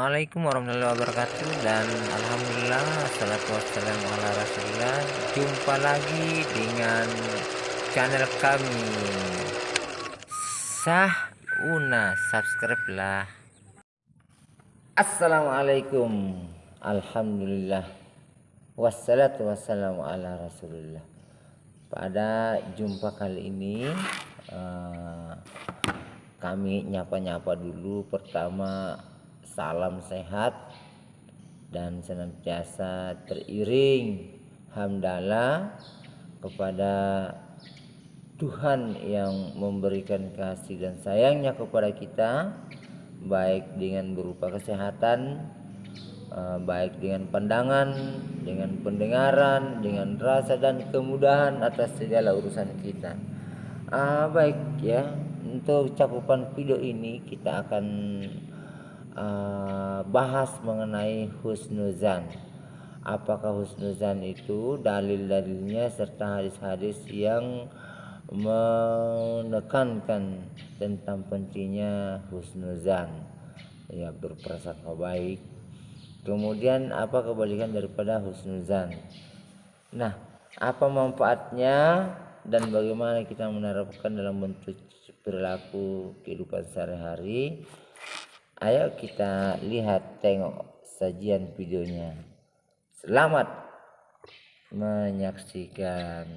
Assalamualaikum warahmatullahi wabarakatuh dan Alhamdulillah Assalatu wassalamu ala rasulillah. Jumpa lagi dengan channel kami. Sah Una Subscribe lah. Assalamualaikum Alhamdulillah. Wassalatu wassalamu ala rasulillah. Pada jumpa kali ini uh, Kami nyapa-nyapa dulu. Pertama salam sehat dan senantiasa teriring hamdalah kepada Tuhan yang memberikan kasih dan sayangnya kepada kita baik dengan berupa kesehatan eh, baik dengan pandangan dengan pendengaran dengan rasa dan kemudahan atas segala urusan kita. Uh, baik ya untuk cakupan video ini kita akan uh, bahas mengenai husnuzan. Apakah husnuzan itu dalil-dalilnya serta hadis-hadis yang menekankan tentang pentingnya husnuzan ya berprasangka baik. Kemudian apa kebalikan daripada husnuzan? Nah, apa manfaatnya dan bagaimana kita menerapkan dalam bentuk perilaku kehidupan sehari-hari Ayo kita lihat tengok sajian videonya. Selamat menyaksikan.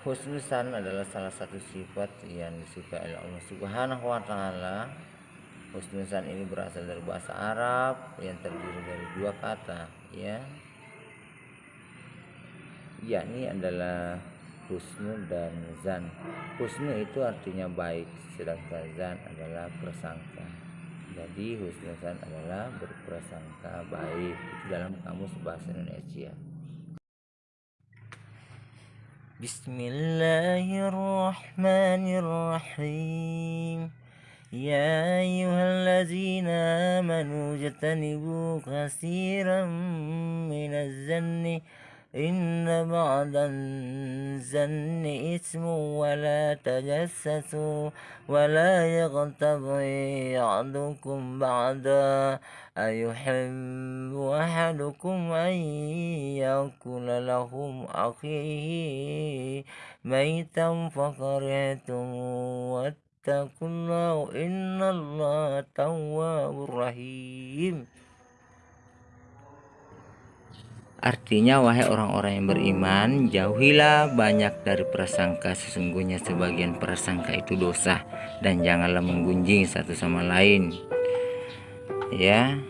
Husnusan adalah salah satu sifat yang disukai oleh Allah Subhanahu wa taala. Husnusan ini berasal dari bahasa Arab yang terdiri dari dua kata, ya. Yakni adalah husnu dan zan. Husnu itu artinya baik, sedangkan zan adalah prasangka. Jadi husnusan adalah berprasangka baik. Itu dalam kamus bahasa Indonesia. بسم الله الرحمن الرحيم. يا أيها الذين آمنوا اجتنبوا كثيرا من الزن إن بعض الزن إثم ولا تجسسوا ولا يغتب بعضكم بعضا أيحب أحدكم أن يأكل لهم أخيه ميتا فكرهتم واتقوا الله إن الله تواب رحيم. Artinya wahai orang-orang yang beriman Jauhilah banyak dari prasangka. Sesungguhnya sebagian prasangka itu dosa Dan janganlah menggunjing satu sama lain. Ya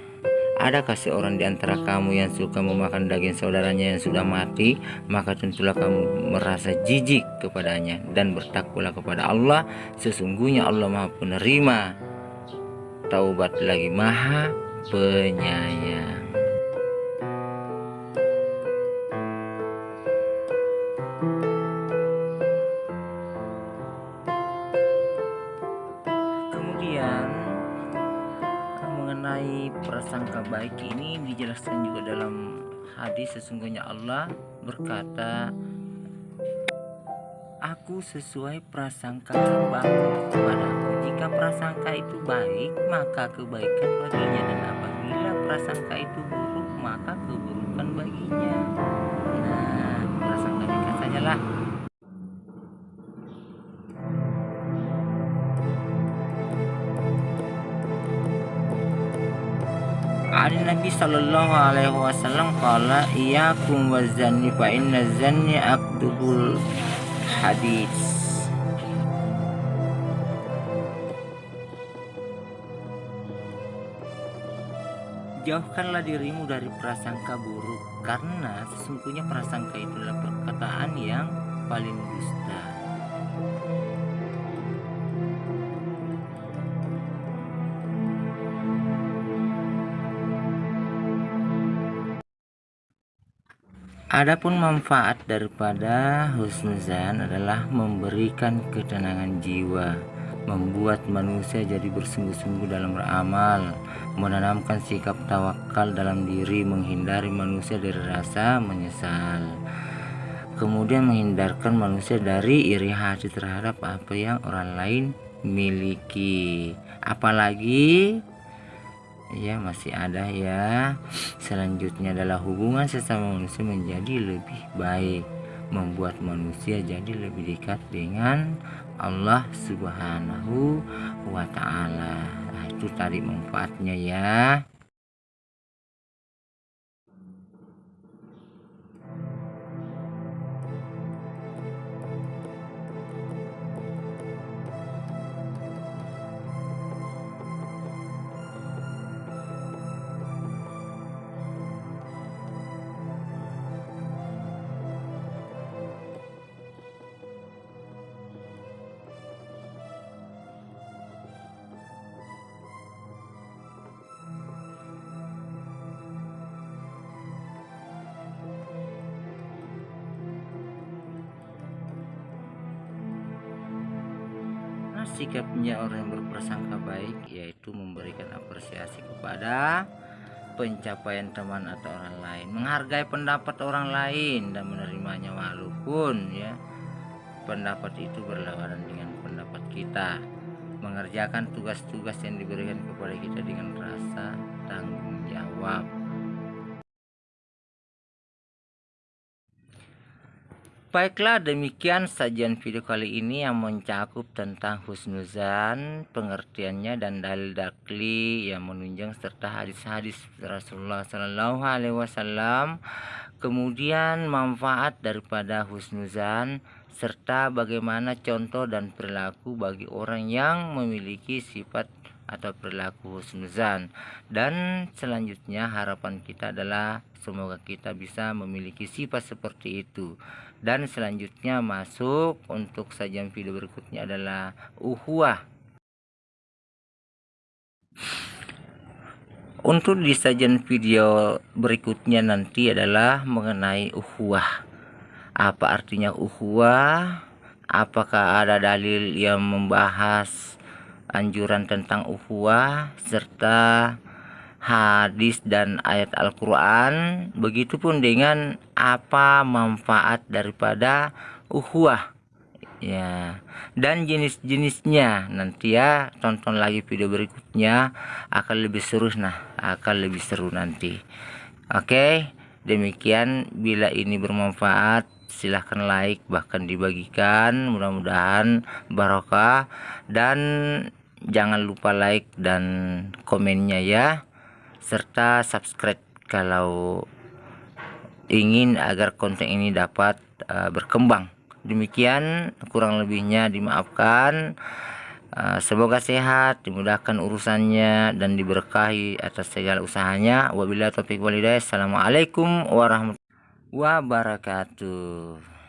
Adakah seorang di antara kamu yang suka memakan daging saudaranya yang sudah mati? Maka tentulah kamu merasa jijik kepadanya Dan bertakwalah kepada Allah. Sesungguhnya Allah maha penerima. Taubat lagi maha penyayang prasangka baik ini dijelaskan juga dalam hadis sesungguhnya Allah berkata Aku sesuai prasangka hambaku kepadaku. Jika prasangka itu baik maka kebaikan baginya. Dan apabila prasangka itu buruk maka keburukan baginya. Nah prasangka saja sajalah An Nabi Sallallahu Alaihi Wasallam kala iya kum wazani fa inna zani akdubul hadis. Jauhkanlah dirimu dari prasangka buruk karena sesungguhnya prasangka itu adalah perkataan yang paling dusta. Adapun manfaat daripada husnuzan adalah memberikan ketenangan jiwa, membuat manusia jadi bersungguh-sungguh dalam beramal, menanamkan sikap tawakal dalam diri, menghindari manusia dari rasa menyesal. Kemudian menghindarkan manusia dari iri hati terhadap apa yang orang lain miliki. Apalagi ya masih ada ya. Selanjutnya adalah hubungan sesama manusia menjadi lebih baik membuat manusia jadi lebih dekat dengan Allah subhanahu wa ta'ala. Nah, itu tadi manfaatnya ya sikapnya orang yang berprasangka baik yaitu memberikan apresiasi kepada pencapaian teman atau orang lain menghargai pendapat orang lain dan menerimanya walaupun ya pendapat itu berlawanan dengan pendapat kita. Mengerjakan tugas-tugas yang diberikan kepada kita dengan rasa tanggung jawab Baiklah demikian sajian video kali ini yang mencakup tentang husnuzan, pengertiannya dan dalil dakli yang menunjang serta hadis-hadis Rasulullah Sallallahu Alaihi Wasallam. Kemudian manfaat daripada husnuzan serta bagaimana contoh dan perilaku bagi orang yang memiliki sifat atau perilaku husnuzan. Dan selanjutnya harapan kita adalah semoga kita bisa memiliki sifat seperti itu. Dan selanjutnya masuk untuk sajian video berikutnya adalah uhuah. Untuk di sajian video berikutnya nanti adalah mengenai uhuah. Apa artinya uhuah? Apakah ada dalil yang membahas anjuran tentang uhuah serta hadis dan ayat Al-Quran. Begitupun dengan apa manfaat daripada uhuah ya. Dan jenis-jenisnya. Nanti ya tonton lagi video berikutnya. Akan lebih seru nah akan lebih seru nanti. Oke? Demikian bila ini bermanfaat silahkan like bahkan dibagikan. Mudah-mudahan barokah. Dan jangan lupa like dan komennya ya. Serta subscribe kalau ingin agar konten ini dapat uh, berkembang. Demikian kurang lebihnya dimaafkan. Uh, semoga sehat dimudahkan urusannya dan diberkahi atas segala usahanya. Wabillahi taufiq walhidayah assalamualaikum warahmatullahi wabarakatuh